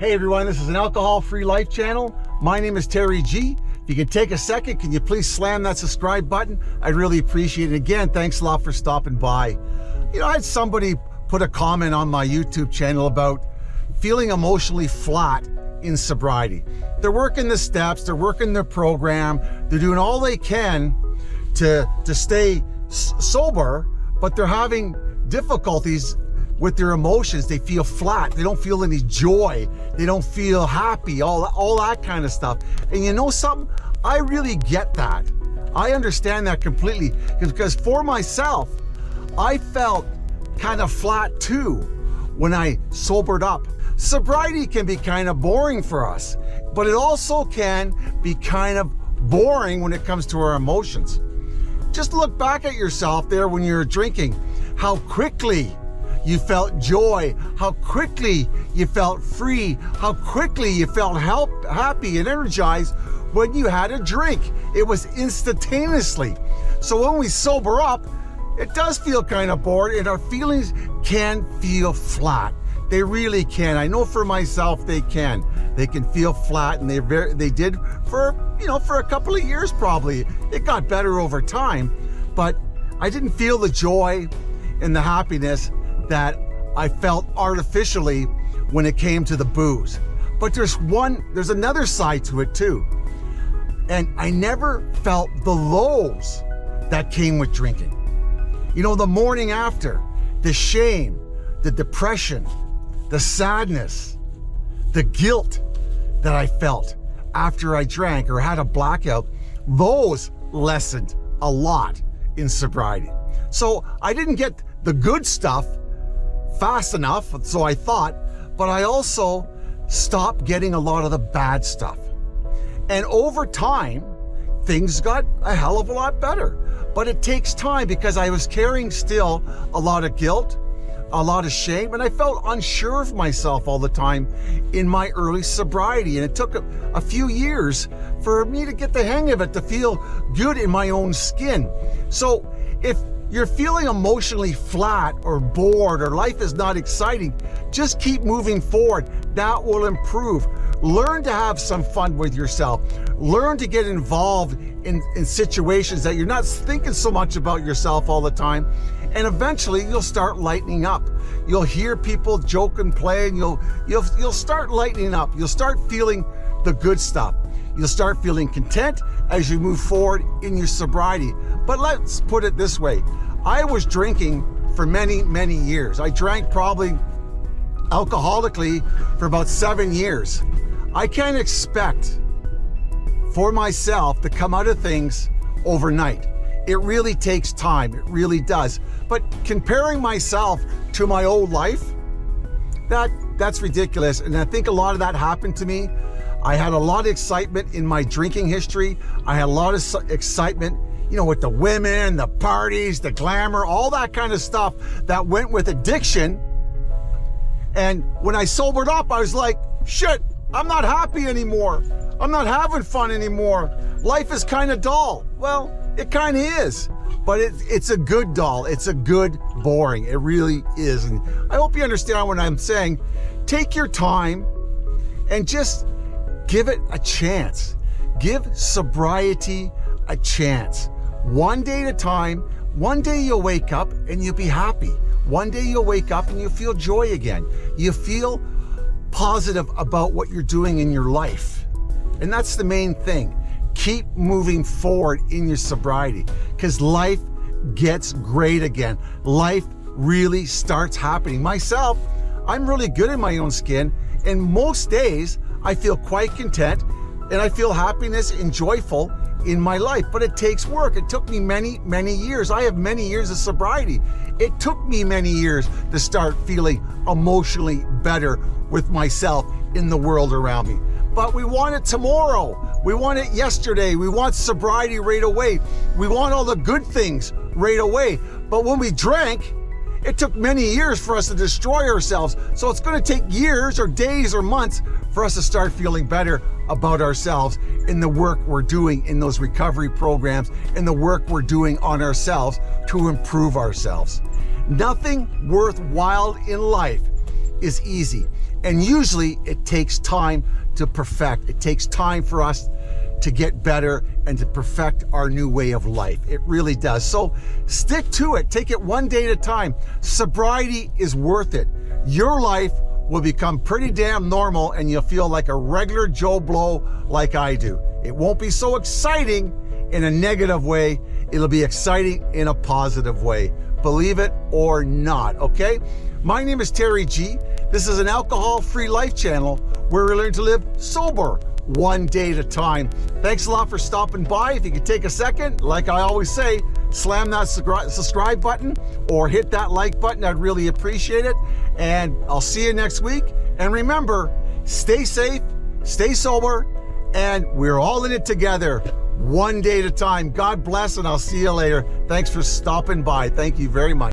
Hey everyone, this is an alcohol-free life channel. My name is Terry G. If you can take a second, can you please slam that subscribe button? I'd really appreciate it. Again, thanks a lot for stopping by. You know, I had somebody put a comment on my YouTube channel about feeling emotionally flat in sobriety. They're working the steps, they're working their program, they're doing all they can to, to stay sober, but they're having difficulties with their emotions. They feel flat. They don't feel any joy. They don't feel happy, all, all that kind of stuff. And you know something? I really get that. I understand that completely because for myself, I felt kind of flat too when I sobered up. Sobriety can be kind of boring for us, but it also can be kind of boring when it comes to our emotions. Just look back at yourself there when you're drinking, how quickly you felt joy, how quickly you felt free, how quickly you felt help, happy and energized when you had a drink. It was instantaneously. So when we sober up, it does feel kind of bored and our feelings can feel flat. They really can. I know for myself they can. They can feel flat and they very they did for, you know, for a couple of years probably. It got better over time, but I didn't feel the joy and the happiness that I felt artificially when it came to the booze. But there's one, there's another side to it too. And I never felt the lows that came with drinking. You know, the morning after, the shame, the depression, the sadness, the guilt that I felt after I drank or had a blackout, those lessened a lot in sobriety. So I didn't get the good stuff fast enough, so I thought, but I also stopped getting a lot of the bad stuff. And over time, things got a hell of a lot better. But it takes time because I was carrying still a lot of guilt, a lot of shame, and I felt unsure of myself all the time in my early sobriety. And it took a, a, few years for me to get the hang of it, to feel good in my own skin. So if you're feeling emotionally flat or bored or life is not exciting, just keep moving forward. That will improve. Learn to have some fun with yourself. Learn to get involved in, in situations that you're not thinking so much about yourself all the time. And eventually you'll start lightening up. You'll hear people joke and play and you'll, you'll, you'll start lightening up. You'll start feeling the good stuff. You'll start feeling content as you move forward in your sobriety. But let's put it this way. I was drinking for many, many years. I drank probably alcoholically for about seven years. I can't expect for myself to come out of things overnight. It really takes time, it really does. But comparing myself to my old life, that that's ridiculous. And I think a lot of that happened to me I had a lot of excitement in my drinking history. I had a lot of excitement, you know, with the women, the parties, the glamour, all that kind of stuff that went with addiction. And when I sobered up, I was like, shit, I'm not happy anymore. I'm not having fun anymore. Life is kind of dull. Well, it kind of is, but it, it's a good dull. It's a good boring. It really is. And I hope you understand what I'm saying. Take your time and just Give it a chance. Give sobriety a chance. One day at a time, one day you'll wake up and you'll be happy. One day you'll wake up and you feel joy again. You feel positive about what you're doing in your life. And that's the main thing. Keep moving forward in your sobriety because life gets great again. Life really starts happening. Myself, I'm really good in my own skin and most days I feel quite content and I feel happiness and joyful in my life, but it takes work. It took me many, many years. I have many years of sobriety. It took me many years to start feeling emotionally better with myself in the world around me. But we want it tomorrow. We want it yesterday. We want sobriety right away. We want all the good things right away. But when we drank, it took many years for us to destroy ourselves, so it's going to take years or days or months for us to start feeling better about ourselves in the work we're doing in those recovery programs and the work we're doing on ourselves to improve ourselves. Nothing worthwhile in life is easy. And usually it takes time to perfect. It takes time for us to get better and to perfect our new way of life. It really does. So stick to it. Take it one day at a time. Sobriety is worth it. Your life will become pretty damn normal and you'll feel like a regular Joe Blow like I do. It won't be so exciting in a negative way. It'll be exciting in a positive way. Believe it or not, okay? My name is Terry G. This is an alcohol-free life channel where we learn to live sober one day at a time. Thanks a lot for stopping by. If you could take a second, like I always say, slam that subscribe button or hit that like button. I'd really appreciate it. And I'll see you next week. And remember, stay safe, stay sober, and we're all in it together one day at a time. God bless, and I'll see you later. Thanks for stopping by. Thank you very much.